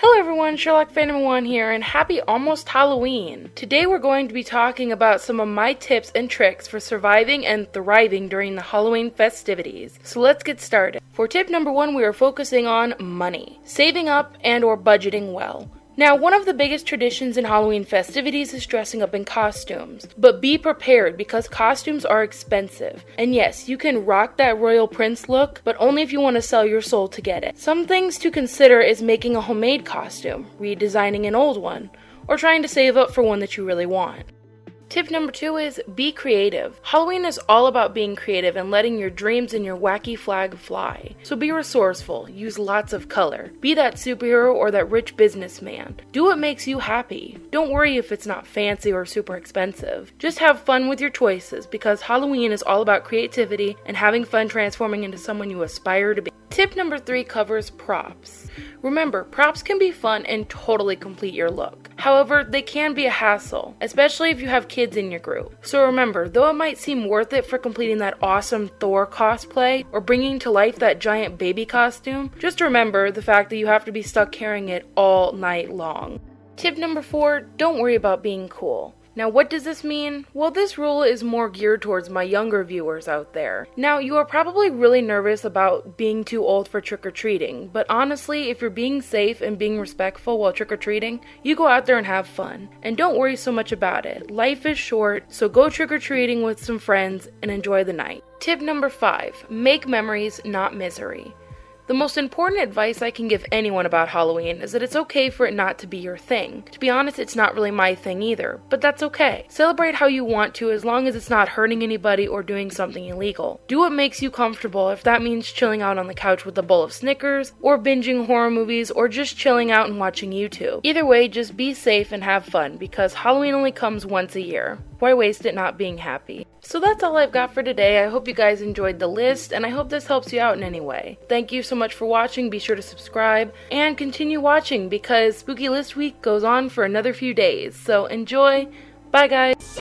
Hello everyone, Sherlock Phantom 1 here, and happy almost Halloween! Today we're going to be talking about some of my tips and tricks for surviving and thriving during the Halloween festivities. So let's get started. For tip number one, we are focusing on money. Saving up and or budgeting well. Now, one of the biggest traditions in Halloween festivities is dressing up in costumes. But be prepared because costumes are expensive. And yes, you can rock that royal prince look, but only if you want to sell your soul to get it. Some things to consider is making a homemade costume, redesigning an old one, or trying to save up for one that you really want. Tip number two is be creative. Halloween is all about being creative and letting your dreams and your wacky flag fly. So be resourceful, use lots of color. Be that superhero or that rich businessman. Do what makes you happy. Don't worry if it's not fancy or super expensive. Just have fun with your choices because Halloween is all about creativity and having fun transforming into someone you aspire to be. Tip number three covers props. Remember, props can be fun and totally complete your look. However, they can be a hassle, especially if you have kids in your group. So remember, though it might seem worth it for completing that awesome Thor cosplay or bringing to life that giant baby costume, just remember the fact that you have to be stuck carrying it all night long. Tip number four don't worry about being cool. Now, what does this mean? Well, this rule is more geared towards my younger viewers out there. Now, you are probably really nervous about being too old for trick or treating, but honestly, if you're being safe and being respectful while trick or treating, you go out there and have fun. And don't worry so much about it. Life is short, so go trick or treating with some friends and enjoy the night. Tip number five make memories, not misery. The most important advice I can give anyone about Halloween is that it's okay for it not to be your thing. To be honest, it's not really my thing either, but that's okay. Celebrate how you want to as long as it's not hurting anybody or doing something illegal. Do what makes you comfortable if that means chilling out on the couch with a bowl of Snickers, or binging horror movies, or just chilling out and watching YouTube. Either way, just be safe and have fun because Halloween only comes once a year. Why waste it not being happy? So that's all I've got for today. I hope you guys enjoyed the list, and I hope this helps you out in any way. Thank you so much for watching. Be sure to subscribe and continue watching because Spooky List Week goes on for another few days. So enjoy. Bye, guys.